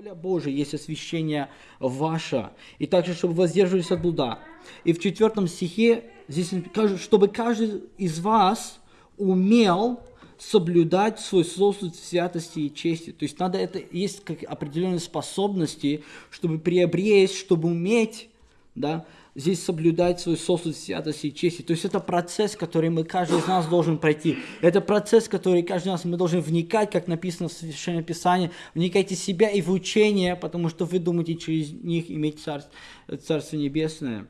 воля Божия есть освящение ваше. И также, чтобы воздерживались от блуда. И в четвертом стихе здесь чтобы каждый из вас умел соблюдать свой сосуд святости и чести. То есть надо это, есть как определенные способности, чтобы приобрести, чтобы уметь, да, здесь соблюдать свой сосуд святости и чести. То есть это процесс, который мы, каждый из нас должен пройти. Это процесс, который каждый из нас мы должны вникать, как написано в Священном Писании, вникайте в себя и в учение, потому что вы думаете через них иметь царство, царство Небесное.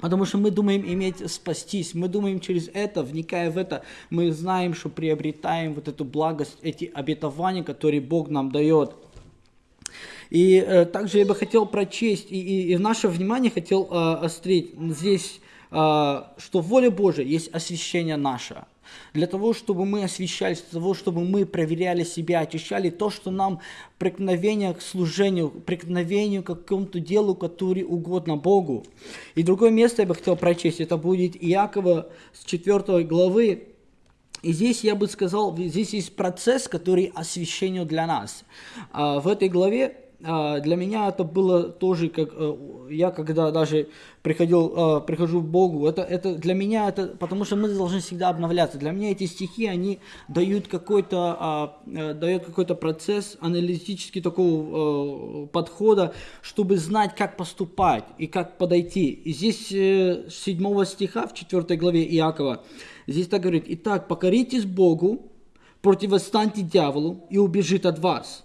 Потому что мы думаем иметь спастись, мы думаем через это, вникая в это, мы знаем, что приобретаем вот эту благость, эти обетования, которые Бог нам дает. И э, также я бы хотел прочесть, и, и, и наше внимание хотел э, острить здесь, э, что воля Божия есть освящение наше. Для того, чтобы мы освещались, для того, чтобы мы проверяли себя, очищали то, что нам преткновение к служению, преткновению к какому-то делу, который угодно Богу. И другое место я бы хотел прочесть, это будет Иакова с 4 главы, и здесь я бы сказал, здесь есть процесс, который освящение для нас. А в этой главе для меня это было тоже, как э, я когда даже приходил, а, прихожу к Богу, это, это для меня, это, потому что мы должны всегда обновляться. Для меня эти стихи, они дают какой-то, а, э, дают какой-то процесс аналитический такого э, подхода, чтобы знать, как поступать и как подойти. И здесь 7 стиха в 4 главе Иакова, здесь так говорит, «Итак, покоритесь Богу, противостаньте дьяволу, и убежит от вас»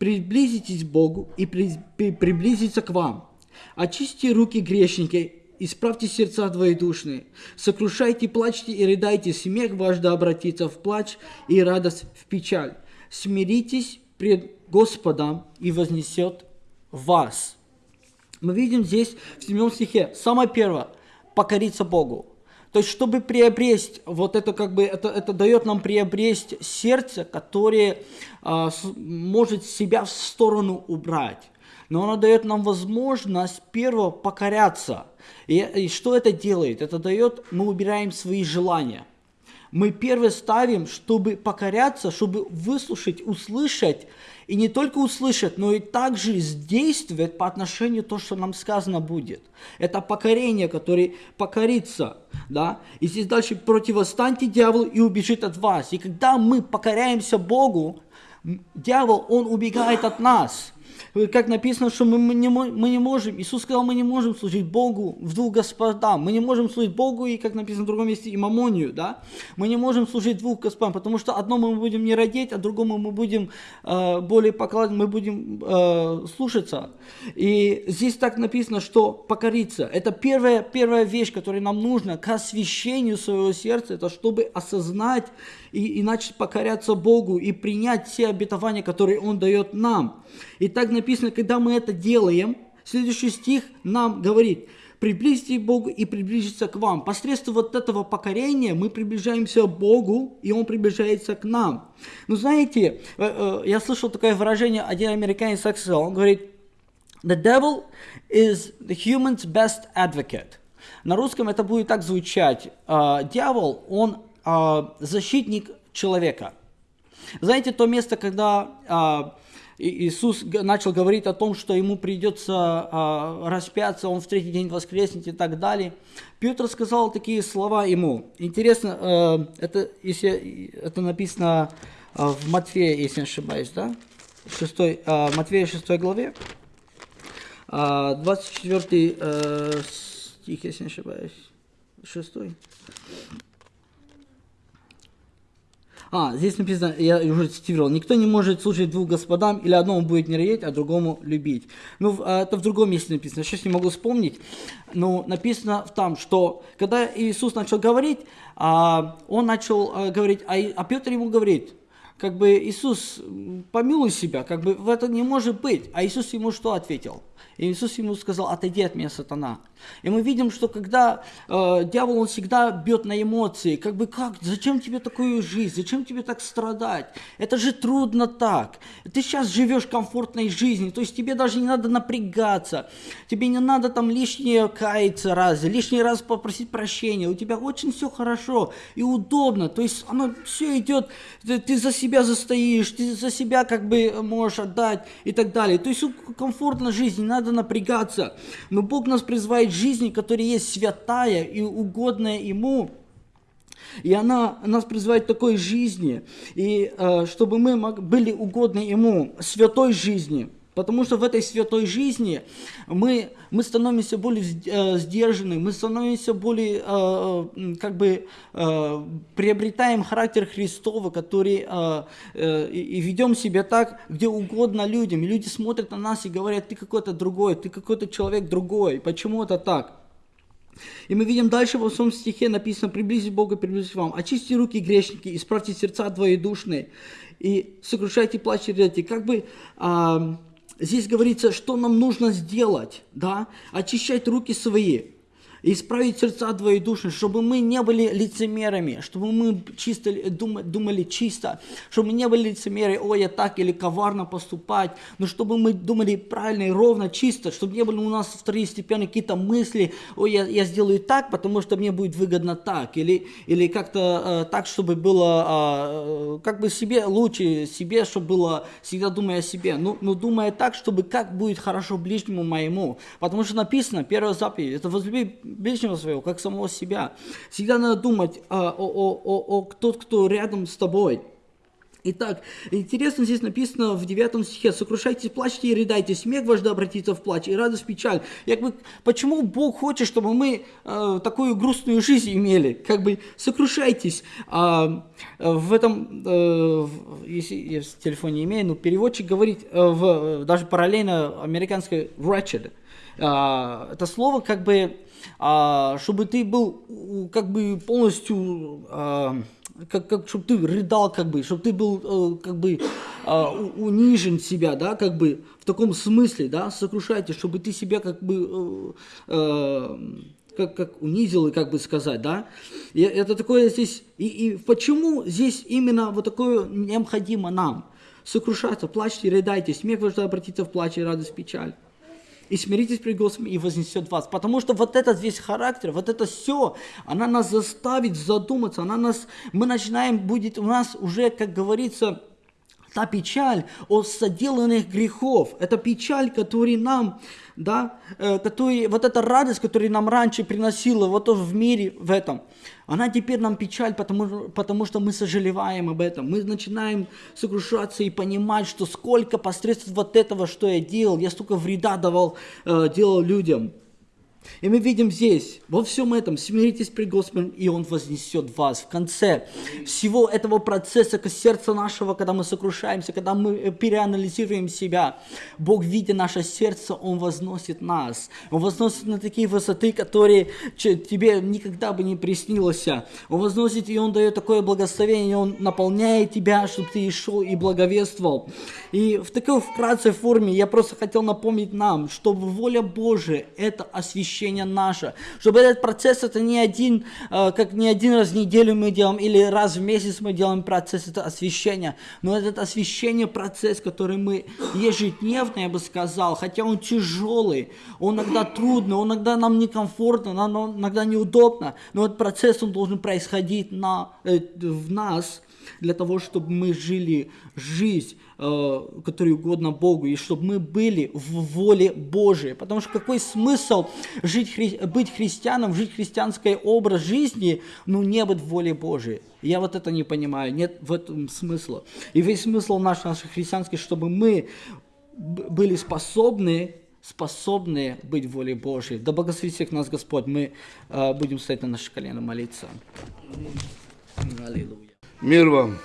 приблизитесь к Богу и при, при, приблизиться к вам. Очистите руки грешники, исправьте сердца двоедушные, сокрушайте, плачьте и рыдайте, смех ваш да обратится в плач и радость в печаль. Смиритесь пред Господом и вознесет вас. Мы видим здесь в 7 стихе, самое первое, покориться Богу. То есть, чтобы приобрести, вот это как бы, это, это дает нам приобрести сердце, которое с, может себя в сторону убрать. Но оно дает нам возможность, первого покоряться. И, и что это делает? Это дает, мы убираем свои желания. Мы первое ставим, чтобы покоряться, чтобы выслушать, услышать и не только услышать, но и также действовать по отношению то, что нам сказано будет. Это покорение, которое покорится. Да? И здесь дальше противостаньте дьяволу и убежит от вас. И когда мы покоряемся Богу, дьявол, он убегает от нас как написано, что мы, мы, не, мы не можем, Иисус сказал, мы не можем служить Богу в двух господам. Мы не можем служить Богу и, как написано в другом месте, и мамонию, да? Мы не можем служить двух господам, потому что одному мы будем не родить, а другому мы будем э, более покладывать, мы будем э, слушаться. И здесь так написано, что покориться. Это первая, первая вещь, которая нам нужна к освящению своего сердца, это чтобы осознать и, и начать покоряться Богу и принять все обетования, которые Он дает нам. И так написано, когда мы это делаем, следующий стих нам говорит, приблизьте Богу и приблизиться к вам. Посредством вот этого покорения мы приближаемся к Богу, и Он приближается к нам. Ну, знаете, э, э, я слышал такое выражение, один американец сказал, он говорит, the devil is the human's best advocate. На русском это будет так звучать. «Э, дьявол, он защитник человека. Знаете, то место, когда Иисус начал говорить о том, что ему придется а, распяться, он в третий день воскреснет и так далее. Петр сказал такие слова ему. Интересно, э, это, если, это написано а, в Матфея, если не ошибаюсь, да? 6, а, Матфея 6 главе, 24 э, стих, если не ошибаюсь, 6. А, здесь написано, я уже цитировал, никто не может служить двух господам, или одному будет не ненавидеть, а другому любить. Ну, а, это в другом месте написано, сейчас не могу вспомнить, но написано там, что когда Иисус начал говорить, а, он начал а, говорить, а Петр ему говорит, как бы Иисус, помилуй себя, как бы в это не может быть. А Иисус ему что ответил? И Иисус ему сказал, отойди от меня, сатана. И мы видим, что когда э, дьявол, он всегда бьет на эмоции, как бы как, зачем тебе такую жизнь, зачем тебе так страдать? Это же трудно так. Ты сейчас живешь комфортной жизнью, то есть тебе даже не надо напрягаться, тебе не надо там лишнее каяться раз, лишний раз попросить прощения, у тебя очень все хорошо и удобно, то есть оно все идет, ты, ты за себя застоишь, ты за себя как бы можешь отдать и так далее. То есть комфортно жизнь, надо напрягаться. Но Бог нас призывает к жизни, которая есть святая и угодная Ему. И она нас призывает к такой жизни, и э, чтобы мы были угодны Ему, святой жизни – Потому что в этой святой жизни мы, мы становимся более э, сдержаны, мы становимся более, э, э, как бы, приобретаем характер Христова, который и ведем себя так, где угодно людям. И люди смотрят на нас и говорят, ты какой-то другой, ты какой-то человек другой. Почему это так? И мы видим дальше во втором стихе написано, приблизить Бога, приблизить вам. Очисти руки грешники, исправьте сердца двоедушные и сокрушайте плач и Как бы... Э, Здесь говорится, что нам нужно сделать, да, очищать руки свои, исправить сердца двоедушные, чтобы мы не были лицемерами, чтобы мы чисто думали, думали чисто, чтобы мы не были лицемеры, ой, я так или коварно поступать, но чтобы мы думали правильно и ровно, чисто, чтобы не были у нас второстепенные какие-то мысли, ой, я, я сделаю так, потому что мне будет выгодно так, или, или как-то э, так, чтобы было, э, как бы себе лучше, себе, чтобы было, всегда думая о себе, ну, ну думая так, чтобы как будет хорошо ближнему моему, потому что написано, первая заповедь, это возлюби ближнего своего, как самого себя. Всегда надо думать а, о, о, о, о тот, кто рядом с тобой. Итак, интересно здесь написано в 9 стихе, «Сокрушайтесь, плачьте и рыдайте, смех ваш да обратится в плач, и радость в печаль». Как бы, почему Бог хочет, чтобы мы э, такую грустную жизнь имели? Как бы, сокрушайтесь. А, в этом, э, если я в телефоне имею, но переводчик говорит, э, в, даже параллельно американской «wretched». А, это слово как бы а, чтобы ты был как бы полностью, а, как, как, чтобы ты рыдал, как бы, чтобы ты был э, как бы а, унижен себя, да, как бы в таком смысле, да, сокрушайте, чтобы ты себя как бы э, как, как унизил, и как бы сказать, да. И это такое здесь, и, и почему здесь именно вот такое необходимо нам? Сокрушаться, плачьте, рыдайте, смех ваш обратиться в плач и радость, печаль и смиритесь пред Господом, и вознесет вас. Потому что вот этот весь характер, вот это все, она нас заставит задуматься, она нас, мы начинаем, будет у нас уже, как говорится, та печаль о соделанных грехов, это печаль, которая нам, да, э, который, вот эта радость, которая нам раньше приносила вот в мире в этом, она теперь нам печаль, потому, потому что мы сожалеваем об этом. Мы начинаем сокрушаться и понимать, что сколько посредством вот этого, что я делал, я столько вреда давал, э, делал людям. И мы видим здесь, во всем этом, смиритесь пред Господом, и Он вознесет вас. В конце всего этого процесса, к сердцу нашего, когда мы сокрушаемся, когда мы э, переанализируем себя, Бог, видя наше сердце, Он возносит нас. Он возносит на такие высоты, которые тебе никогда бы не приснилось. Он возносит, и Он дает такое благословение, Он наполняет тебя, чтобы ты шел и благовествовал. И в такой вкратце форме я просто хотел напомнить нам, что воля Божия – это освящение очищение наше. Чтобы этот процесс, это не один, э, как не один раз в неделю мы делаем, или раз в месяц мы делаем процесс, это освящение. Но этот освящение процесс, который мы ежедневно, я бы сказал, хотя он тяжелый, он иногда трудный, он иногда нам некомфортно, нам иногда неудобно, но этот процесс, он должен происходить на, э, в нас, для того, чтобы мы жили жизнь, э, которая угодна Богу, и чтобы мы были в воле Божией. Потому что какой смысл жить, быть христианом, жить христианский образ жизни, ну не быть в воле Божией? Я вот это не понимаю, нет в этом смысла. И весь смысл наш, нашей христианской, чтобы мы были способны способны быть в воле Божией. Да благословит всех нас Господь. Мы э, будем стоять на наши колено молиться. Аллилуйя. Мир вам.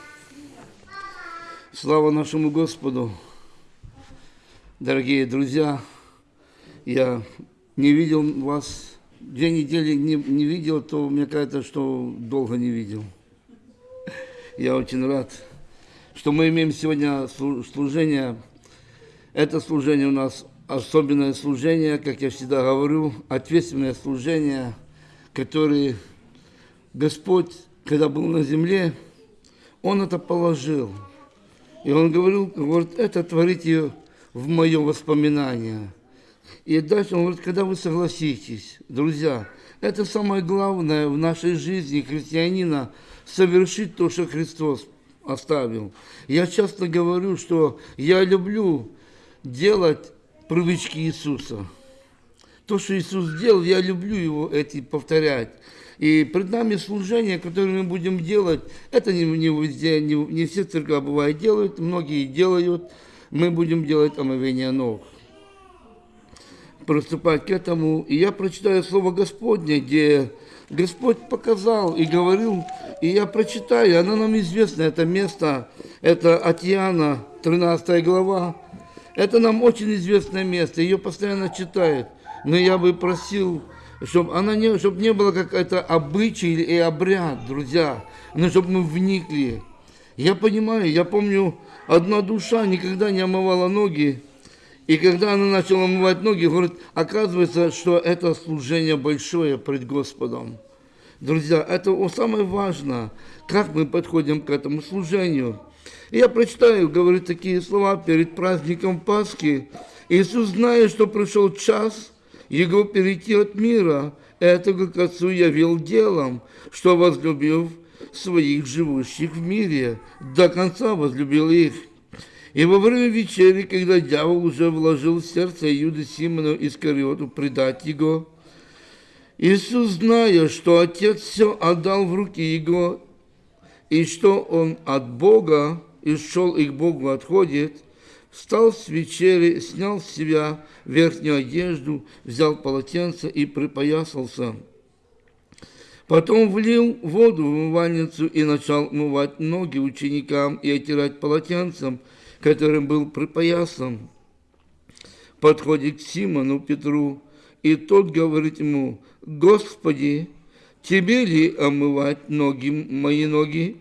Слава нашему Господу. Дорогие друзья, я не видел вас, две недели не, не видел, то мне кажется, что долго не видел. Я очень рад, что мы имеем сегодня служение. Это служение у нас особенное служение, как я всегда говорю, ответственное служение, которое Господь, когда был на земле, он это положил. И он говорил, говорит, это творите в мое воспоминание. И дальше он говорит, когда вы согласитесь, друзья, это самое главное в нашей жизни христианина, совершить то, что Христос оставил. Я часто говорю, что я люблю делать привычки Иисуса. То, что Иисус сделал, я люблю его эти повторять. И пред нами служение, которое мы будем делать, это не, не везде, не, не все церкви бывает делают, многие делают. Мы будем делать омовение ног. Приступать к этому. И я прочитаю Слово Господне, где Господь показал и говорил, и я прочитаю, оно нам известно, это место, это от Иоанна, 13 глава. Это нам очень известное место, ее постоянно читают. Но я бы просил, чтобы она не, чтобы не было какая-то обычай и обряд, друзья, но чтобы мы вникли. Я понимаю, я помню, одна душа никогда не омывала ноги, и когда она начала омывать ноги, говорит, оказывается, что это служение большое пред Господом. Друзья, это самое важное, как мы подходим к этому служению. И я прочитаю, говорит такие слова перед праздником Пасхи. Иисус, зная, что пришел час Его перейти от мира, этого к Отцу явил делом, что возлюбив своих живущих в мире, до конца возлюбил их. И во время вечери, когда дьявол уже вложил в сердце Иуды Симону Искариоту предать его, Иисус, зная, что Отец все отдал в руки Его, и что Он от Бога, и шел и к Богу отходит, встал с вечери, снял с себя верхнюю одежду, взял полотенце и припоясался. Потом влил воду в умывальницу и начал мывать ноги ученикам и отирать полотенцем – которым был припоясан, подходит к Симону Петру, и тот говорит ему, «Господи, тебе ли омывать ноги, мои ноги?»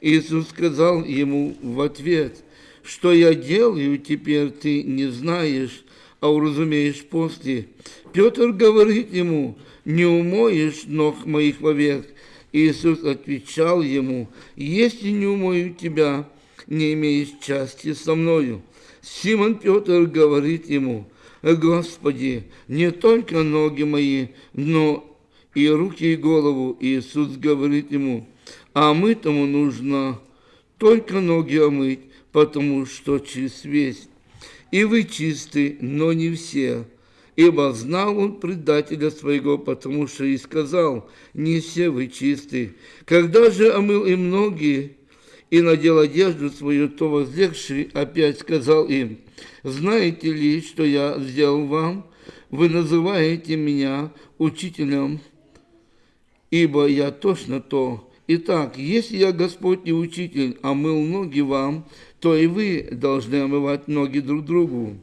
Иисус сказал ему в ответ, «Что я делаю теперь, ты не знаешь, а уразумеешь после». Петр говорит ему, «Не умоешь ног моих вовек». Иисус отвечал ему, «Если не умою тебя, не имеешь части со мною. Симон Петр говорит ему, Господи, не только ноги мои, но и руки и голову. Иисус говорит ему, а мытому нужно только ноги омыть, потому что чист весь. И вы чисты, но не все. Ибо знал он предателя своего, потому что и сказал, не все вы чисты. Когда же омыл им ноги, и надел одежду свою, то возлегший опять сказал им, «Знаете ли, что я сделал вам? Вы называете меня учителем, ибо я точно то. Итак, если я Господь и учитель, омыл ноги вам, то и вы должны омывать ноги друг другу.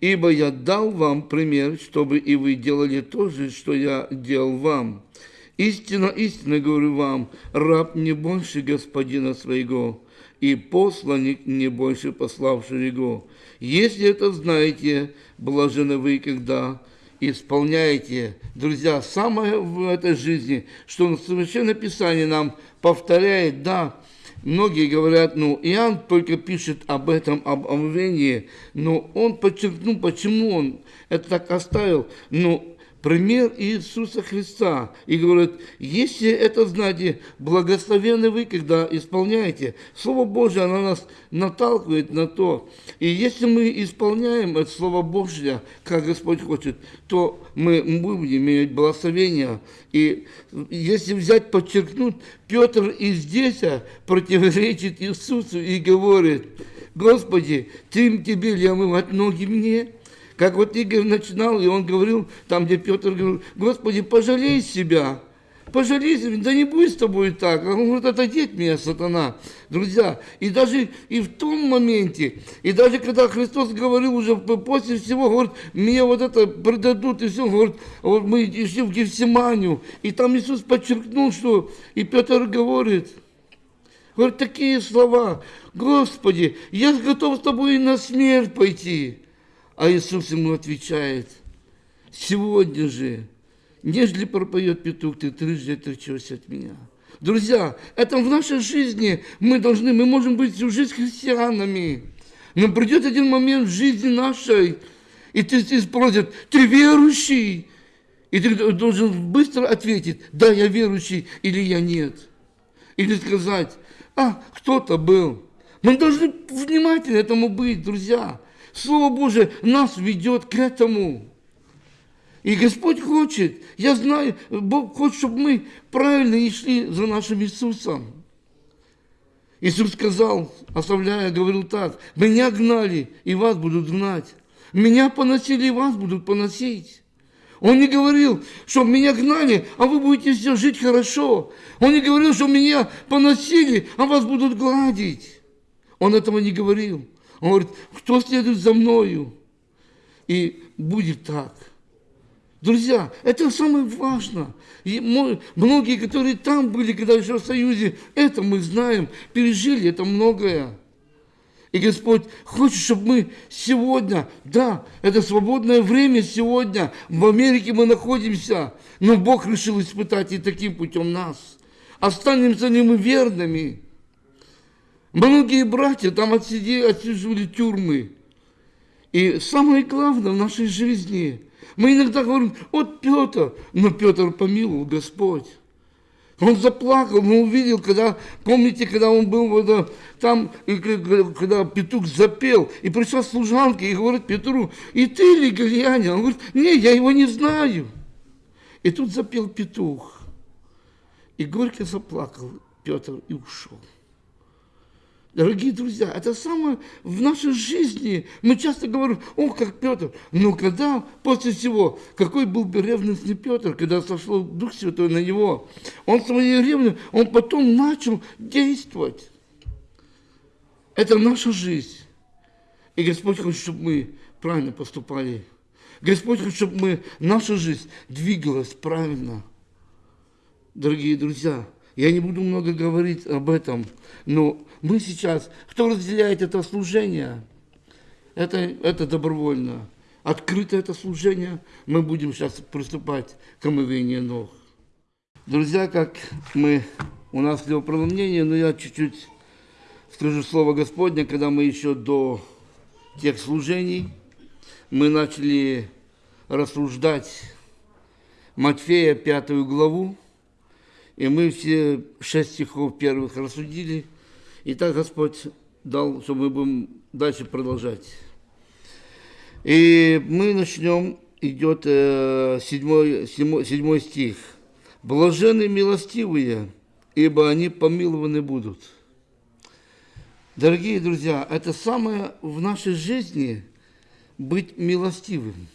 Ибо я дал вам пример, чтобы и вы делали то же, что я делал вам». Истинно, истинно говорю вам, раб не больше господина своего, и посланник не больше пославшего его. Если это знаете, блажены вы, когда исполняете. Друзья, самое в этой жизни, что Священное Писание нам повторяет, да, Многие говорят, ну, Иоанн только пишет об этом, об омовении, но он подчеркнул, почему он это так оставил. Но пример Иисуса Христа и говорит, если это знаете, благословенны вы, когда исполняете. Слово Божье, оно нас наталкивает на то. И если мы исполняем это Слово Божье, как Господь хочет, то мы будем иметь благословение. И если взять, подчеркнуть, Петр и здесь противоречит Иисусу и говорит, Господи, Тим тебе ли омывать ноги мне? Как вот Игорь начинал, и он говорил, там, где Петр говорил, Господи, пожалей себя, пожалей да не будет с тобой так. Он говорит, отойди от меня, сатана. Друзья, и даже и в том моменте, и даже когда Христос говорил уже после всего, говорит, мне вот это предадут, и все, говорит, вот мы шли в Гефсиманию, и там Иисус подчеркнул, что, и Петр говорит, говорит такие слова, Господи, я готов с тобой и на смерть пойти. А Иисус ему отвечает, сегодня же, нежели пропоет петух, ты трижды отречешься от меня. Друзья, это в нашей жизни мы должны, мы можем быть всю жизнь христианами. Но придет один момент в жизни нашей, и ты, ты спросят, ты верующий? И ты должен быстро ответить, да, я верующий, или я нет. Или сказать, а кто-то был. Мы должны внимательно этому быть, друзья. Слово Божие нас ведет к этому. И Господь хочет, я знаю, Бог хочет, чтобы мы правильно шли за нашим Иисусом. Иисус сказал, оставляя, говорил так, меня гнали, и вас будут гнать. Меня поносили, и вас будут поносить. Он не говорил, что меня гнали, а вы будете все жить хорошо. Он не говорил, что меня поносили, а вас будут гладить. Он этого не говорил. Он говорит, кто следует за мною? И будет так. Друзья, это самое важное. И многие, которые там были, когда еще в Союзе, это мы знаем, пережили это многое. И Господь хочет, чтобы мы сегодня, да, это свободное время сегодня, в Америке мы находимся, но Бог решил испытать и таким путем нас. Останемся ли мы верными? Многие братья там отсидели, отсиживали тюрьмы. И самое главное в нашей жизни – мы иногда говорим, вот Петр, но Петр помиловал Господь. Он заплакал, он увидел, когда, помните, когда он был вот, там, и, когда петух запел, и пришла служанка и говорит Петру, и ты ли Галиянин? Он говорит, не, я его не знаю. И тут запел петух. И горько заплакал Петр и ушел. Дорогие друзья, это самое в нашей жизни. Мы часто говорим, о, как Петр. Но когда после всего, какой был бы ревностный Петр, когда сошел Дух Святой на него, он своей ревностью, он потом начал действовать. Это наша жизнь. И Господь хочет, чтобы мы правильно поступали. Господь хочет, чтобы мы, наша жизнь двигалась правильно. Дорогие друзья, я не буду много говорить об этом, но мы сейчас, кто разделяет это служение, это, это добровольно. Открыто это служение, мы будем сейчас приступать к омывению ног. Друзья, как мы, у нас мнение, но я чуть-чуть скажу слово Господня, когда мы еще до тех служений, мы начали рассуждать Матфея, пятую главу, и мы все шесть стихов первых рассудили. И так Господь дал, что мы будем дальше продолжать. И мы начнем, идет э, седьмой, седьмой, седьмой стих. «Блажены милостивые, ибо они помилованы будут». Дорогие друзья, это самое в нашей жизни быть милостивым.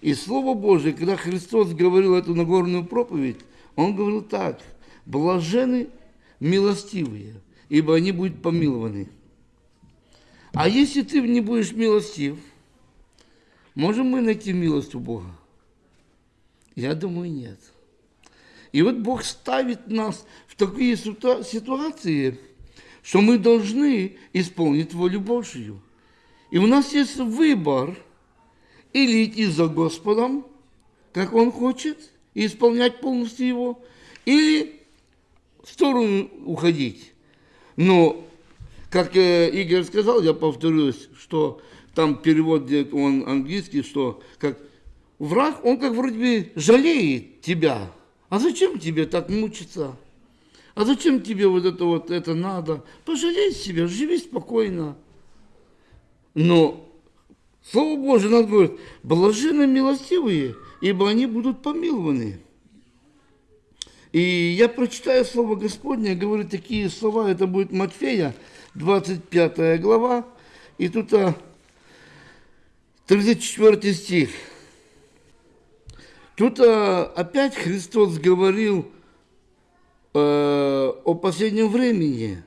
И Слово Божие, когда Христос говорил эту Нагорную проповедь, он говорил так, блажены милостивые, ибо они будут помилованы. А если ты не будешь милостив, можем мы найти милость у Бога? Я думаю, нет. И вот Бог ставит нас в такие ситуации, что мы должны исполнить волю Божию. И у нас есть выбор или идти за Господом, как Он хочет – и исполнять полностью его, или сторону уходить. Но, как Игорь сказал, я повторюсь, что там перевод, он английский, что как враг, он как вроде бы жалеет тебя. А зачем тебе так мучиться? А зачем тебе вот это вот это надо? Пожалей себя, живи спокойно. Но Слово Божие нас говорит, блаженны милостивые, ибо они будут помилованы. И я прочитаю Слово Господне, говорю такие слова, это будет Матфея, 25 глава, и тут 34 а, стих. Тут а, опять Христос говорил э, о последнем времени.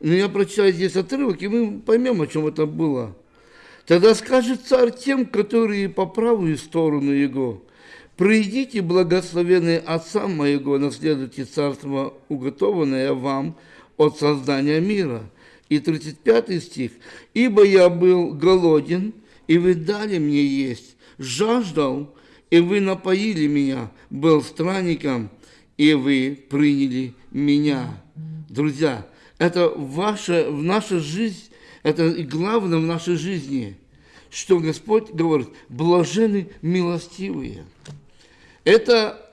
Но я прочитаю здесь отрывок, и мы поймем, о чем это было. Тогда скажет царь тем, которые по правую сторону его, «Придите, благословенные Отца моего, наследуйте царство, уготованное вам от создания мира». И 35 стих. «Ибо я был голоден, и вы дали мне есть, жаждал, и вы напоили меня, был странником, и вы приняли меня». Друзья, это ваша, в наша жизнь, это главное в нашей жизни, что Господь говорит, блажены милостивые. Это,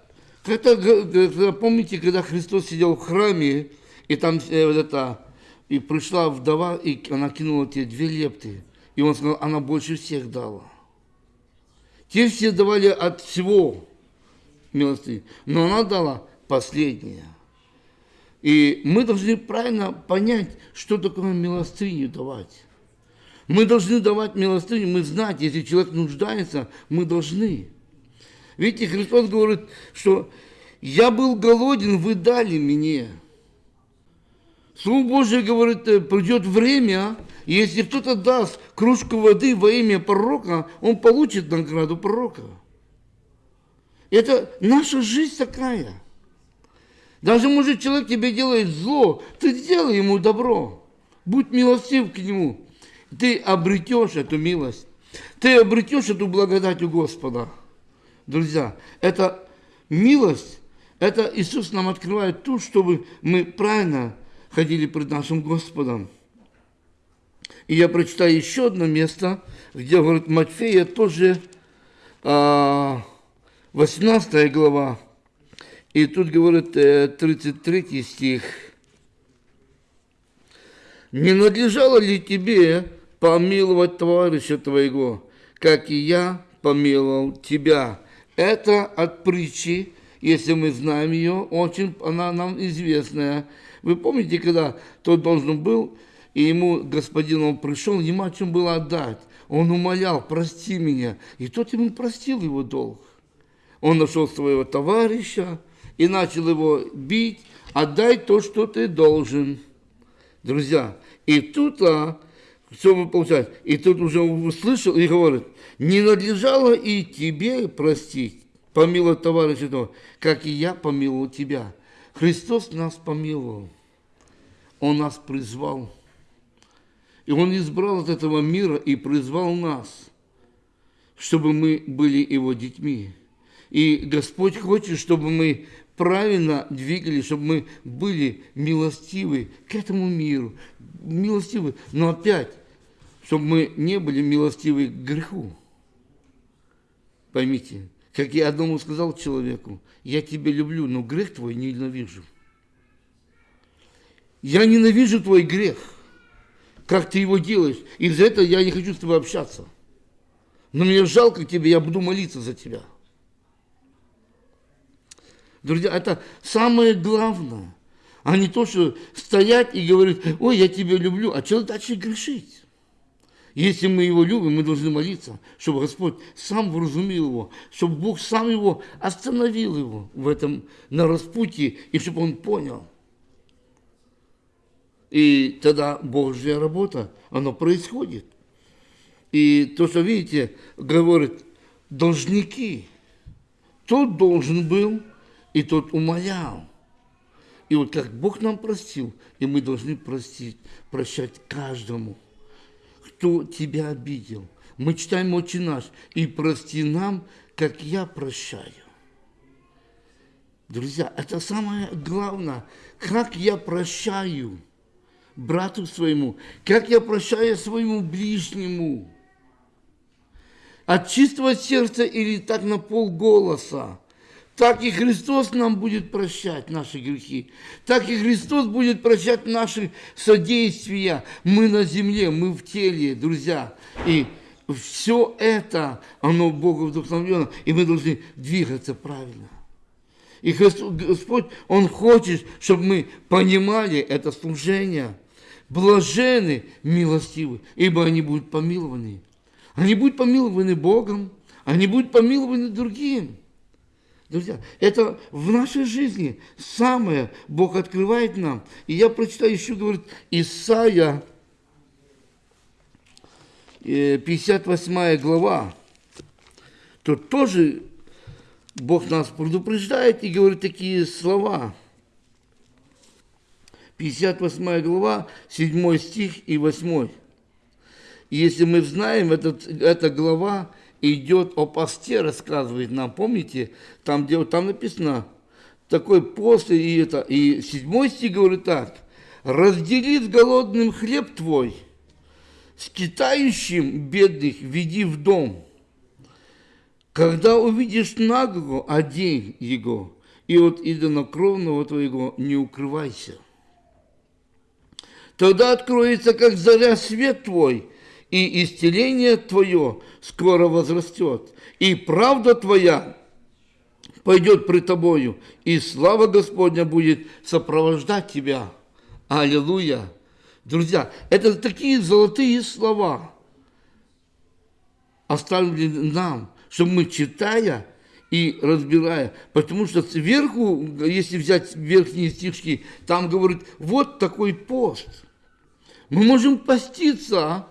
это, помните, когда Христос сидел в храме, И там э, вот это, и пришла вдова, и она кинула те две лепты. И он сказал, она больше всех дала. Те все давали от всего милости, но она дала последнее. И мы должны правильно понять, что такое милостыню давать. Мы должны давать милостыню, мы знать, если человек нуждается, мы должны. Видите, Христос говорит, что я был голоден, вы дали мне. Слово Божье говорит, «Э, придет время, и если кто-то даст кружку воды во имя пророка, он получит награду пророка. Это наша жизнь такая. Даже, может, человек тебе делает зло, ты сделай ему добро. Будь милостив к нему. Ты обретешь эту милость. Ты обретешь эту благодать у Господа. Друзья, это милость, это Иисус нам открывает ту, чтобы мы правильно ходили пред нашим Господом. И я прочитаю еще одно место, где говорит Матфея, тоже 18 а, глава. И тут говорит 33 э, стих. «Не надлежало ли тебе помиловать товарища твоего, как и я помиловал тебя?» Это от притчи, если мы знаем ее, очень она нам известная. Вы помните, когда тот должен был, и ему господин он пришел, ему о чем было отдать. Он умолял, прости меня. И тот ему простил его долг. Он нашел своего товарища и начал его бить. Отдай то, что ты должен. Друзья, и тут, а, что мы получаем? И тут уже услышал и говорит, не надлежало и тебе простить, помиловать товарища того, как и я помиловал тебя. Христос нас помиловал. Он нас призвал. И Он избрал от этого мира и призвал нас, чтобы мы были Его детьми. И Господь хочет, чтобы мы правильно двигались, чтобы мы были милостивы к этому миру, милостивы, но опять, чтобы мы не были милостивы к греху. Поймите, как я одному сказал человеку, я тебя люблю, но грех твой ненавижу. Я ненавижу твой грех, как ты его делаешь. Из-за этого я не хочу с тобой общаться. Но мне жалко тебе, я буду молиться за тебя. Друзья, это самое главное. А не то, что стоять и говорить, ой, я тебя люблю, а человек дальше грешить. Если мы его любим, мы должны молиться, чтобы Господь сам вразумил его, чтобы Бог сам его остановил его в этом на распутье, и чтобы он понял. И тогда Божья работа, она происходит. И то, что видите, говорит, должники. Тот должен был, и тот умолял. И вот как Бог нам простил, и мы должны простить, прощать каждому – кто тебя обидел. Мы читаем «Отче наш» и прости нам, как я прощаю. Друзья, это самое главное, как я прощаю брату своему, как я прощаю своему ближнему. От чистого сердца или так на полголоса так и Христос нам будет прощать наши грехи. Так и Христос будет прощать наши содействия. Мы на земле, мы в теле, друзья. И все это, оно Богу вдохновлено, и мы должны двигаться правильно. И Христос, Господь, Он хочет, чтобы мы понимали это служение. Блажены, милостивы, ибо они будут помилованы. Они будут помилованы Богом, они будут помилованы другим. Друзья, это в нашей жизни самое Бог открывает нам. И я прочитаю еще, говорит, Исаия, 58 э, глава. Тут тоже Бог нас предупреждает и говорит такие слова. 58 глава, 7 стих и 8. если мы знаем, этот, эта глава идет о посте, рассказывает нам, помните, там, где там написано, такой пост, и это, и седьмой стих говорит так, раздели с голодным хлеб твой, с китающим бедных веди в дом. Когда увидишь наглого, одень его, и от идонокровного твоего не укрывайся. Тогда откроется, как заря, свет твой, и исцеление твое скоро возрастет, и правда твоя пойдет при тобою, и слава Господня будет сопровождать тебя. Аллилуйя! Друзья, это такие золотые слова оставили нам, чтобы мы, читая и разбирая, потому что сверху, если взять верхние стишки, там говорит, вот такой пост. Мы можем поститься,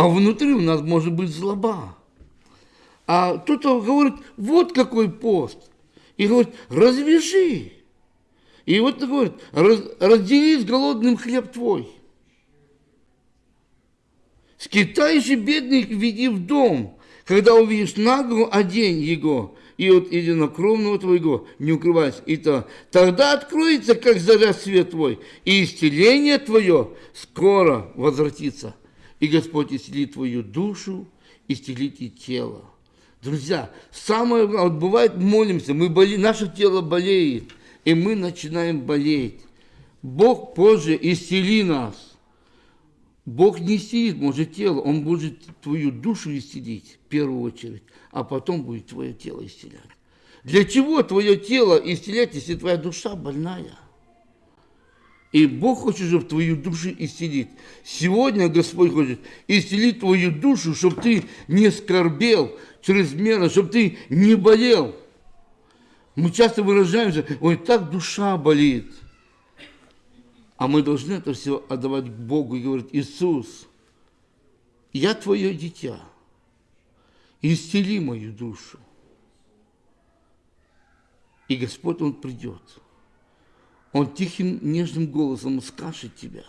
а внутри у нас может быть злоба. А кто-то говорит, вот какой пост. И говорит, развяжи. И вот говорит, раздели с голодным хлеб твой. Скитающий бедных веди в дом, когда увидишь нагло, одень его, и от единокровного твоего не укрывайся. И то, тогда откроется, как заря свет твой, и исцеление твое скоро возвратится. И Господь исцелит твою душу, исцелит и тело. Друзья, самое главное, вот бывает, молимся, мы боли, наше тело болеет, и мы начинаем болеть. Бог позже исцели нас. Бог не исцелит, может, тело, Он будет твою душу исцелить в первую очередь, а потом будет твое тело исцелять. Для чего твое тело исцелять, если твоя душа больная? И Бог хочет, чтобы твою душу исцелить. Сегодня Господь хочет исцелить твою душу, чтобы ты не скорбел чрезмерно, чтобы ты не болел. Мы часто выражаемся, ой, так душа болит. А мы должны это все отдавать Богу и говорить, Иисус, я твое дитя, исцели мою душу. И Господь, Он придет. Он тихим, нежным голосом скажет тебя.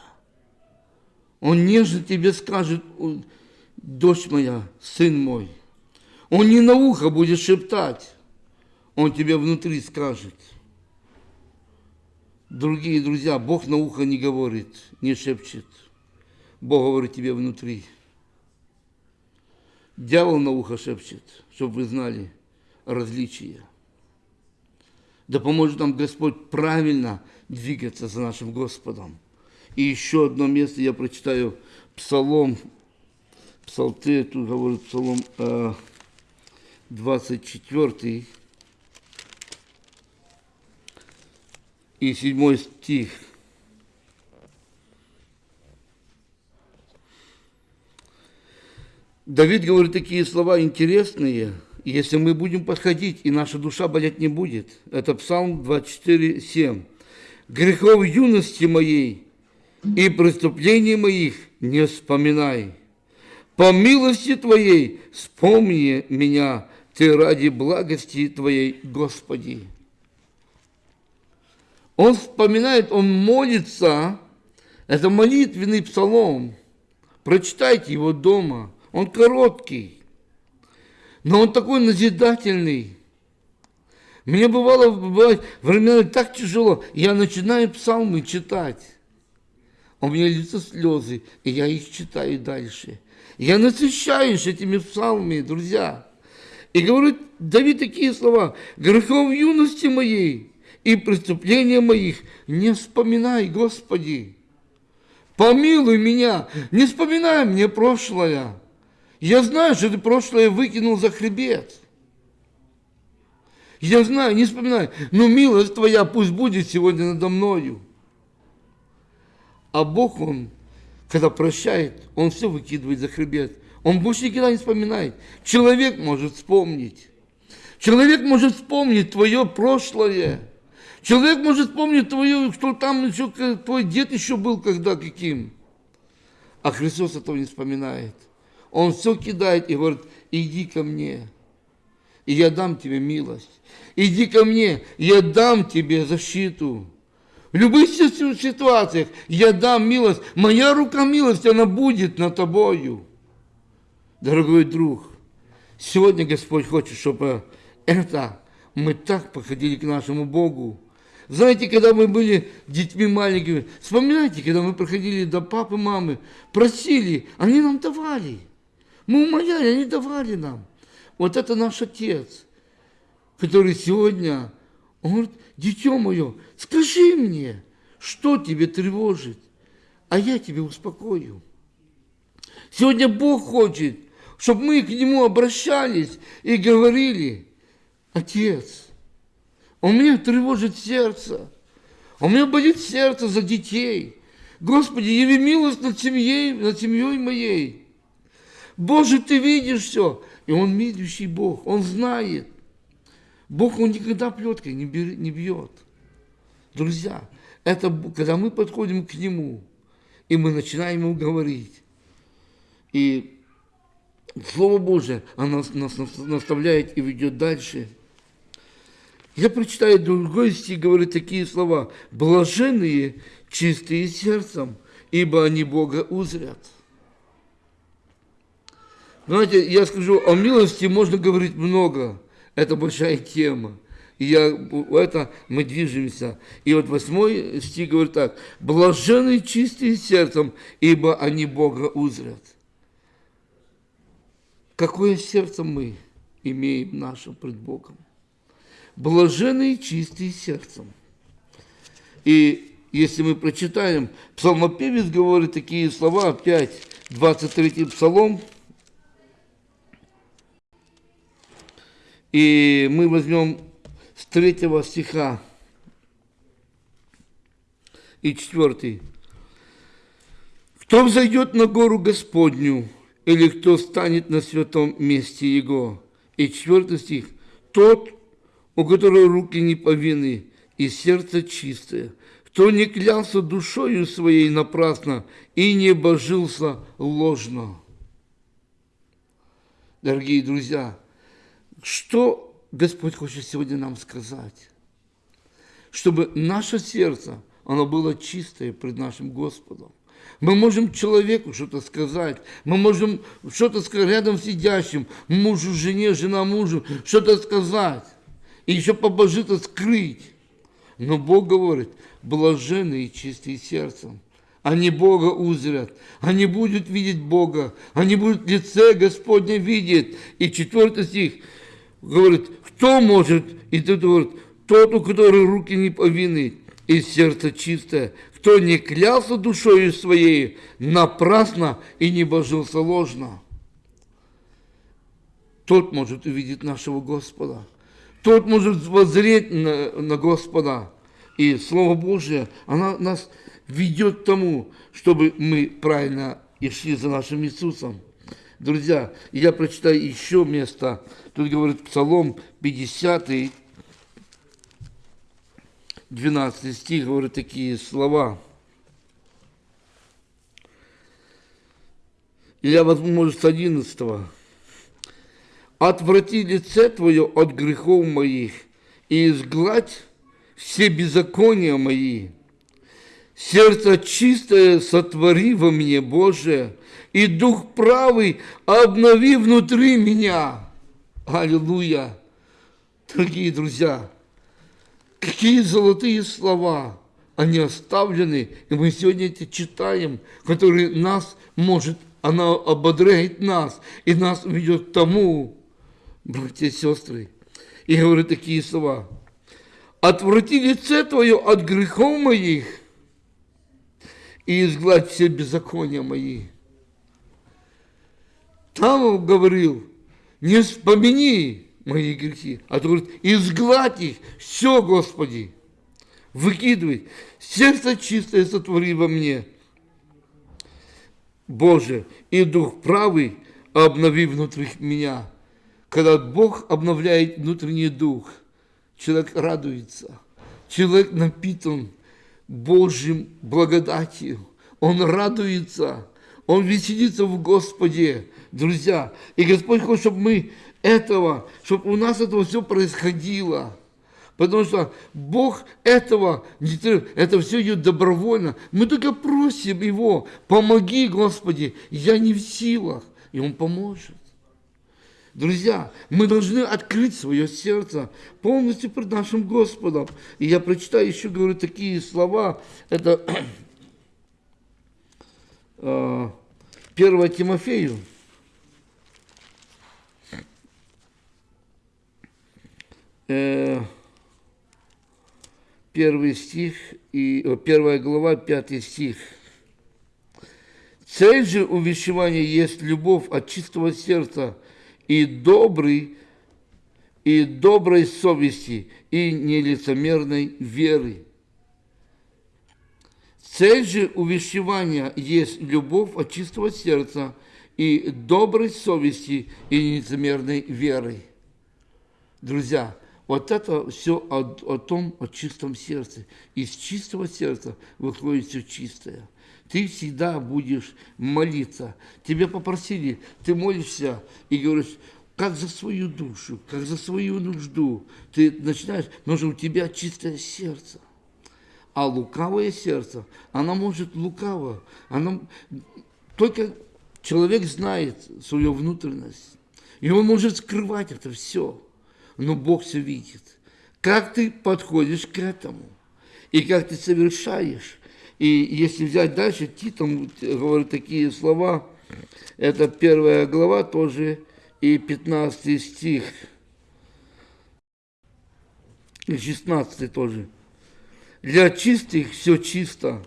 Он нежно тебе скажет, дочь моя, сын мой. Он не на ухо будет шептать, он тебе внутри скажет – Другие друзья, Бог на ухо не говорит, не шепчет. Бог говорит тебе внутри. Дьявол на ухо шепчет, чтобы вы знали различия. Да поможет нам Господь правильно двигаться за нашим Господом. И еще одно место я прочитаю Псалом, Псалты, тут говорит Псалом 24, э, и седьмой стих. Давид говорит такие слова интересные, если мы будем подходить, и наша душа болеть не будет. Это Псалм 24, 7. «Грехов юности моей и преступлений моих не вспоминай. По милости Твоей вспомни меня, Ты ради благости Твоей, Господи». Он вспоминает, он молится. Это молитвенный псалом. Прочитайте его дома. Он короткий, но он такой назидательный. Мне бывало, бывает времена так тяжело. Я начинаю псалмы читать. У меня лицо слезы, и я их читаю дальше. Я насыщаюсь этими псалмами, друзья. И говорит Давид такие слова. «Грехов юности моей и преступления моих не вспоминай, Господи. Помилуй меня, не вспоминай мне прошлое. Я знаю, что ты прошлое выкинул за хребет. Я знаю, не вспоминай, но милость твоя пусть будет сегодня надо мною. А Бог, Он, когда прощает, Он все выкидывает за хребет. Он больше никогда не вспоминает. Человек может вспомнить. Человек может вспомнить твое прошлое. Человек может вспомнить твою, что там еще твой дед еще был когда каким. А Христос этого не вспоминает. Он все кидает и говорит, иди ко мне, и я дам тебе милость. Иди ко мне, я дам тебе защиту. В любых ситуациях я дам милость. Моя рука милости, она будет над тобою. Дорогой друг, сегодня Господь хочет, чтобы это мы так подходили к нашему Богу, знаете, когда мы были детьми маленькими, вспоминайте, когда мы проходили до папы, мамы, просили, они нам давали. Мы умоляли, они давали нам. Вот это наш отец, который сегодня, он говорит, дитё мое, скажи мне, что тебе тревожит? а я тебя успокою. Сегодня Бог хочет, чтобы мы к Нему обращались и говорили, Отец, у меня тревожит сердце, у меня болит сердце за детей. Господи, яви милость над семьей, над семьей моей. Боже, Ты видишь все. И Он видящий Бог, Он знает. Бог, Он никогда плеткой не, не бьет. Друзья, это когда мы подходим к Нему, и мы начинаем Ему говорить. И Слово Божие, оно нас наставляет и ведет дальше. Я прочитаю другой стих, говорит такие слова. «Блаженные, чистые сердцем, ибо они Бога узрят». Знаете, я скажу, о милости можно говорить много. Это большая тема. И я, это мы движемся. И вот восьмой стих говорит так. «Блаженные чистые сердцем, ибо они Бога узрят». Какое сердце мы имеем нашим пред Богом? Блаженные чистые сердцем. И если мы прочитаем, псалмопевец говорит такие слова, опять 23 псалом, и мы возьмем с третьего стиха и четвертый. Кто взойдет на гору Господню, или кто станет на святом месте Его? И четвертый стих. Тот, у которого руки не повинны и сердце чистое, кто не клялся душою своей напрасно и не божился ложно. Дорогие друзья, что Господь хочет сегодня нам сказать? Чтобы наше сердце, оно было чистое пред нашим Господом. Мы можем человеку что-то сказать, мы можем что-то сказать рядом сидящим, мужу, жене, жена мужу, что-то сказать. И еще побожито скрыть. Но Бог говорит, блаженные чистые сердцем. Они Бога узрят, они будут видеть Бога, они будут лице Господне видеть. И четвертый стих говорит, кто может, и тут говорит, тот, у которого руки не повинны, и сердце чистое, кто не клялся душою своей напрасно и не божился ложно. Тот может увидеть нашего Господа. Тот может воззреть на, на Господа. И Слово Божие, оно нас ведет к тому, чтобы мы правильно и шли за нашим Иисусом. Друзья, я прочитаю еще место. Тут говорит Псалом 50, 12 стих говорит такие слова. Я возьму, может, с 11. «Отврати лице Твое от грехов моих, и изгладь все беззакония мои. Сердце чистое сотвори во мне, Боже, и дух правый обнови внутри меня». Аллилуйя! Дорогие друзья, Какие золотые слова, они оставлены, и мы сегодня эти читаем, которые нас может, она ободряет нас, и нас ведет к тому, братья и сестры. И говорю такие слова. «Отврати лице Твое от грехов моих, и изгладь все беззакония мои». Он говорил, не вспомини мои грехи. А то говорит, изгладь их, все, Господи, выкидывай. Сердце чистое сотвори во мне. Боже, и дух правый обнови внутри меня. Когда Бог обновляет внутренний дух, человек радуется, человек напитан Божьим благодатью, он радуется, он веселится в Господе, друзья. И Господь хочет, чтобы мы этого, чтобы у нас этого все происходило. Потому что Бог этого это все идет добровольно. Мы только просим Его, помоги, Господи, я не в силах, и Он поможет. Друзья, мы должны открыть свое сердце полностью пред нашим Господом. И я прочитаю еще, говорю, такие слова. Это 1 э, Тимофею, первый стих, и, первая глава, пятый стих. Цель же увещевания есть любовь от чистого сердца и добрый, и доброй совести, и нелицемерной веры. Цель же увещевания есть любовь от чистого сердца и доброй совести и нелицемерной веры. Друзья, вот это все о, о том, о чистом сердце. Из чистого сердца выходит все чистое. Ты всегда будешь молиться. Тебя попросили, ты молишься и говоришь, как за свою душу, как за свою нужду. Ты начинаешь, но же у тебя чистое сердце. А лукавое сердце, оно может лукаво, оно только человек знает свою внутренность. И он может скрывать это все. Но Бог все видит. Как ты подходишь к этому? И как ты совершаешь? И если взять дальше, Титом говорит такие слова, это первая глава тоже, и 15 стих, и 16 тоже. Для чистых все чисто,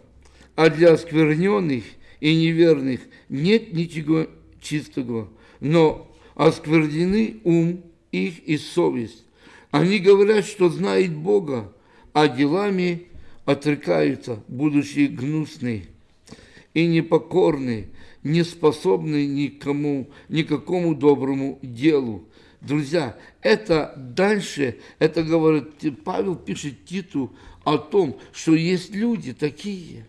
а для оскверненных и неверных нет ничего чистого, но осквернены ум их и совесть. Они говорят, что знают Бога, а делами отрекаются, будучи гнусны и непокорны, не способны никому, никакому доброму делу. Друзья, это дальше, это говорит, Павел пишет Титу о том, что есть люди такие,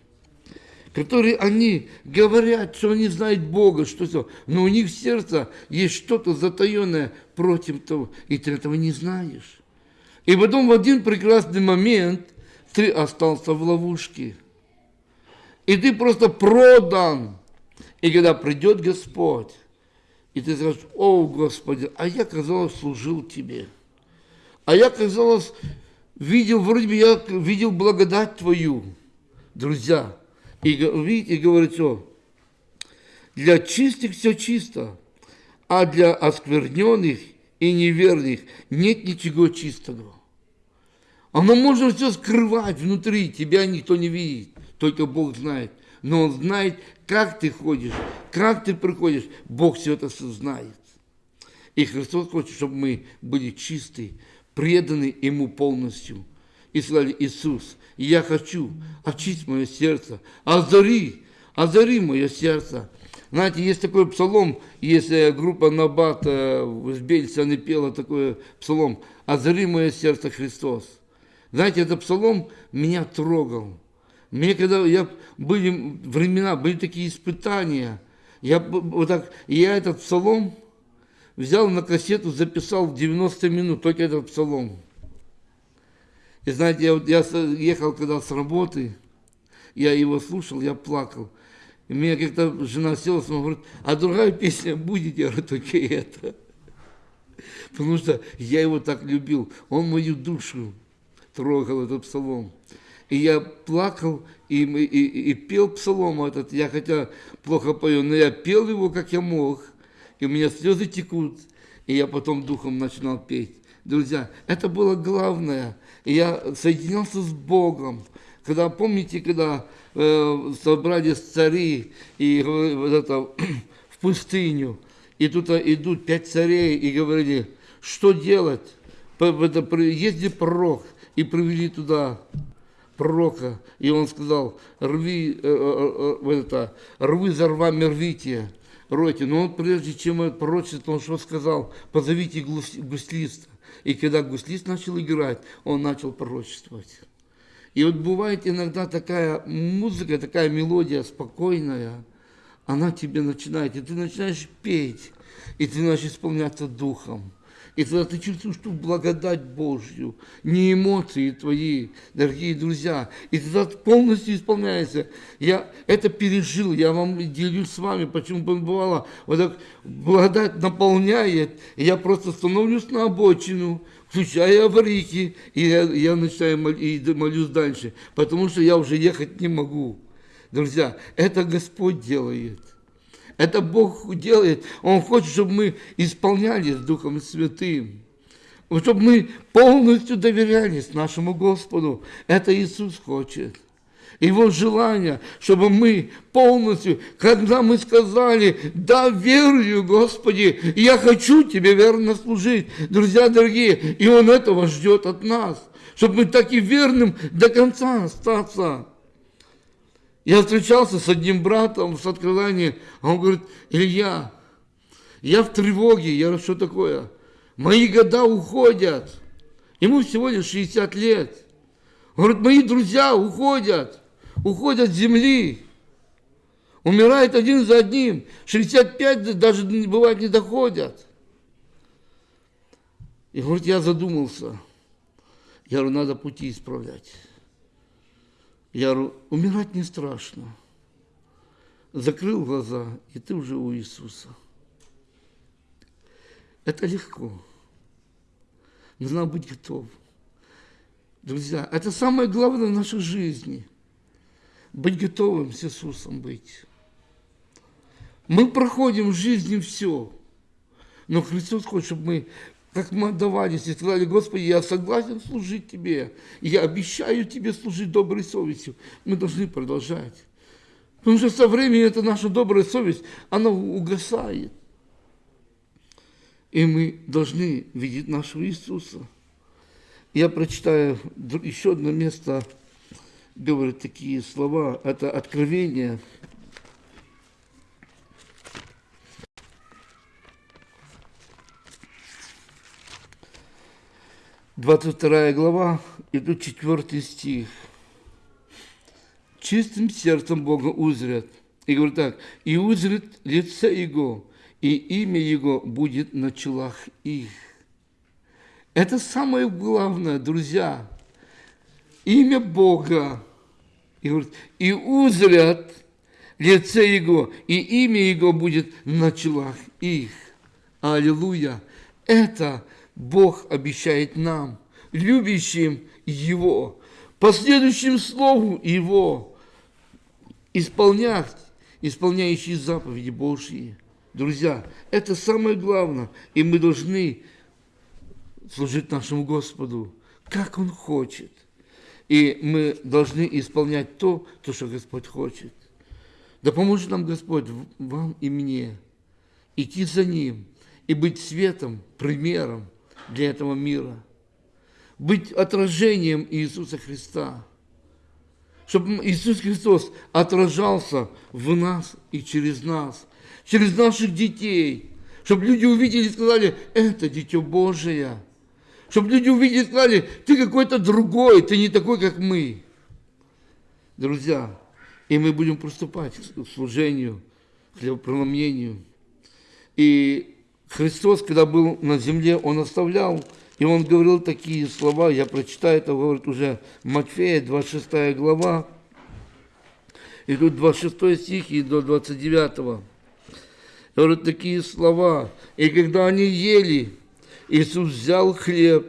которые они говорят, что они знают Бога, что все, но у них в сердце есть что-то затаенное против того, и ты этого не знаешь. И потом в один прекрасный момент ты остался в ловушке. И ты просто продан. И когда придет Господь, и ты скажешь, о, Господи, а я, казалось, служил Тебе. А я, казалось, видел, вроде бы я видел благодать Твою, друзья. И видите, говорит, что для чистых все чисто, а для оскверненных и неверных нет ничего чистого. Оно можно все скрывать внутри, тебя никто не видит, только Бог знает. Но Он знает, как ты ходишь, как ты приходишь, Бог все это знает. И Христос хочет, чтобы мы были чистые, преданы Ему полностью. И сказали, Иисус, я хочу очистить мое сердце, озари, озари мое сердце. Знаете, есть такой псалом, если группа Набат в Бельце, она пела такой псалом, озари мое сердце Христос. Знаете, этот псалом меня трогал. Мне когда я были времена, были такие испытания, я вот так, я этот псалом взял на кассету, записал в 90 минут, только этот псалом. И знаете, я, я ехал когда с работы, я его слушал, я плакал. И меня как-то жена села, и говорит, а другая песня будет, я говорю, только это. Потому что я его так любил, он мою душу трогал, этот псалом. И я плакал и, и, и пел псалом этот. Я хотя плохо пою, но я пел его, как я мог. И у меня слезы текут. И я потом духом начинал петь. Друзья, это было главное. И я соединялся с Богом. Когда, помните, когда э, собрались цари и вот это, в пустыню, и тут идут пять царей и говорили, что делать? Езди пророк, и привели туда пророка, и он сказал, рви, э, э, э, это, рви за рвами рвите, ройте. Но он, прежде чем пророчество, он что сказал? Позовите гуслиста. И когда гуслист начал играть, он начал пророчествовать. И вот бывает иногда такая музыка, такая мелодия спокойная, она тебе начинает, и ты начинаешь петь, и ты начинаешь исполняться духом. И тогда ты чувствуешь ту благодать Божью, не эмоции твои, дорогие друзья. И тогда полностью исполняется. Я это пережил, я вам делюсь с вами, почему бывало, вот так благодать наполняет, и я просто становлюсь на обочину, включаю аварийки, и я, я начинаю мол, и молюсь дальше, потому что я уже ехать не могу. Друзья, это Господь делает. Это Бог делает. Он хочет, чтобы мы исполнялись Духом Святым. Чтобы мы полностью доверялись нашему Господу. Это Иисус хочет. Его желание, чтобы мы полностью, когда мы сказали, да, верую, Господи, я хочу Тебе верно служить, друзья дорогие, и Он этого ждет от нас, чтобы мы так и верным до конца остаться. Я встречался с одним братом с откровением, а он говорит, Илья, я в тревоге. Я говорю, что такое? Мои года уходят. Ему всего лишь 60 лет. Он говорит, мои друзья уходят, уходят с земли. Умирают один за одним. 65 даже бывает не доходят. И говорит, я задумался. Я говорю, надо пути исправлять. Я говорю, умирать не страшно. Закрыл глаза, и ты уже у Иисуса. Это легко. Нужно быть готов. Друзья, это самое главное в нашей жизни. Быть готовым с Иисусом быть. Мы проходим в жизни все. Но Христос хочет, чтобы мы как мы отдавались и сказали, Господи, я согласен служить Тебе, я обещаю Тебе служить доброй совестью. Мы должны продолжать. Потому что со временем эта наша добрая совесть, она угасает. И мы должны видеть нашего Иисуса. Я прочитаю еще одно место, говорит такие слова. Это Откровение, 22 глава, и тут 4 стих. Чистым сердцем Бога узрят. И говорит так, и узрят лице Его, и имя Его будет на челах их. Это самое главное, друзья. Имя Бога. И, говорит, и узрят лице Его, и имя Его будет на челах их. Аллилуйя. Это Бог обещает нам, любящим Его, последующим Слову Его, исполнять, исполняющие заповеди Божьи. Друзья, это самое главное, и мы должны служить нашему Господу, как Он хочет. И мы должны исполнять то, то, что Господь хочет. Да поможет нам Господь, вам и мне, идти за Ним и быть светом, примером, для этого мира. Быть отражением Иисуса Христа. Чтобы Иисус Христос отражался в нас и через нас, через наших детей. Чтобы люди увидели и сказали, это Дитё Божие. Чтобы люди увидели и сказали, ты какой-то другой, ты не такой, как мы. Друзья, и мы будем приступать к служению, к хлебопреломлению. И Христос, когда был на земле, Он оставлял, и Он говорил такие слова, я прочитаю, это говорит уже Матфея, 26 глава, и тут 26 стих и до 29. Говорит такие слова. И когда они ели, Иисус взял хлеб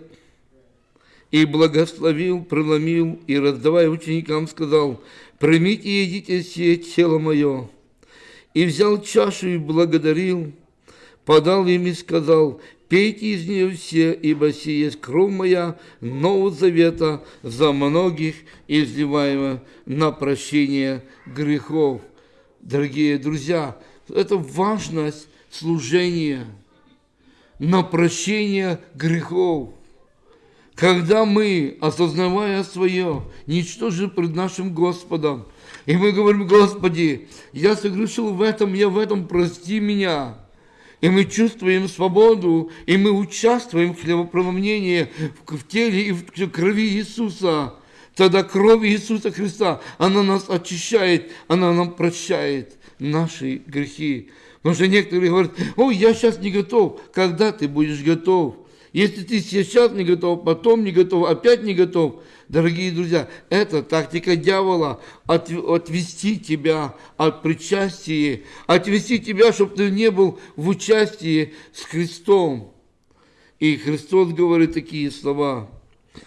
и благословил, преломил, и, раздавая ученикам, сказал, «Примите и едите сие тело мое». И взял чашу и благодарил, подал им и сказал, «Пейте из нее все, ибо сие кровь моя Нового Завета за многих, изливаемая на прощение грехов». Дорогие друзья, это важность служения на прощение грехов. Когда мы, осознавая свое, ничтоже пред нашим Господом, и мы говорим, Господи, я согрешил в этом, я в этом, прости меня – и мы чувствуем свободу, и мы участвуем в хлебопреломлении в теле и в крови Иисуса. Тогда кровь Иисуса Христа, она нас очищает, она нам прощает наши грехи. Потому что некоторые говорят, ой, я сейчас не готов. Когда ты будешь готов? Если ты сейчас не готов, потом не готов, опять не готов, дорогие друзья, это тактика дьявола от, отвести тебя от причастия, отвести тебя, чтобы ты не был в участии с Христом. И Христос говорит такие слова.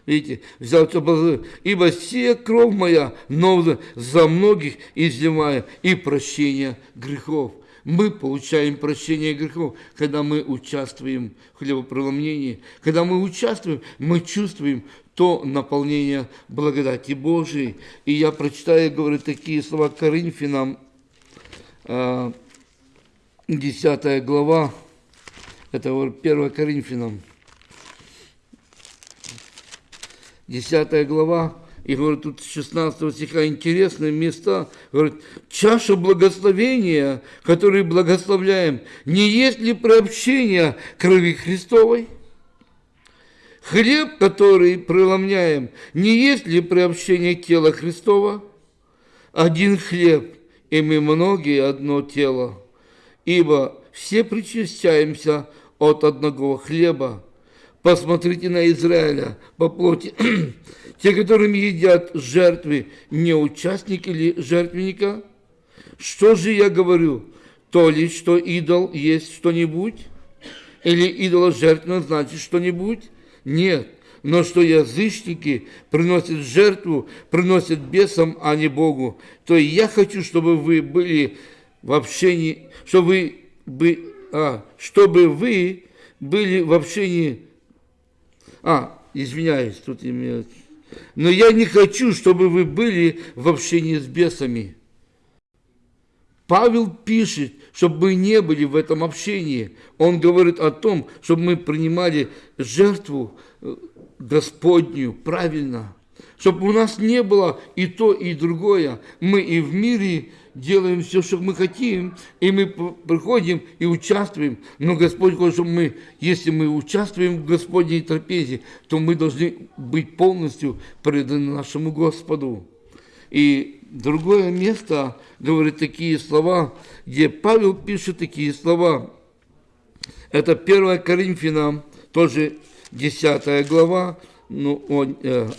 Видите, взял все, ибо сия кровь моя новая за многих изливая и прощение грехов. Мы получаем прощение грехов, когда мы участвуем в хлебопреломлении. Когда мы участвуем, мы чувствуем то наполнение благодати Божией. И я прочитаю, говорю, такие слова Коринфянам, 10 а, глава, это 1 Коринфянам, 10 глава, и говорит, тут 16 стиха интересные места. Говорит, чаша благословения, которую благословляем, не есть ли приобщение крови Христовой? Хлеб, который преломняем, не есть ли приобщение тела Христова? Один хлеб, и мы многие одно тело, ибо все причащаемся от одного хлеба. Посмотрите на Израиля по плоти. Те, которыми едят жертвы, не участники ли жертвенника? Что же я говорю? То ли, что идол есть что-нибудь? Или идола жертвенно значит что-нибудь? Нет. Но что язычники приносят жертву, приносят бесам, а не Богу. То я хочу, чтобы вы были в общении, чтобы вы, а, чтобы вы были в общении... А, извиняюсь, тут имеется но я не хочу, чтобы вы были в общении с бесами. Павел пишет, чтобы мы не были в этом общении. Он говорит о том, чтобы мы принимали жертву э, Господню правильно. Чтобы у нас не было и то, и другое. Мы и в мире делаем все, что мы хотим, и мы приходим и участвуем. Но Господь хочет, чтобы мы, если мы участвуем в Господней трапезе, то мы должны быть полностью преданы нашему Господу. И другое место говорит такие слова, где Павел пишет такие слова. Это 1 Коринфянам, тоже 10 глава, ну,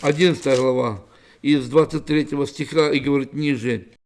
11 э, глава, из 23 стиха и говорит ниже –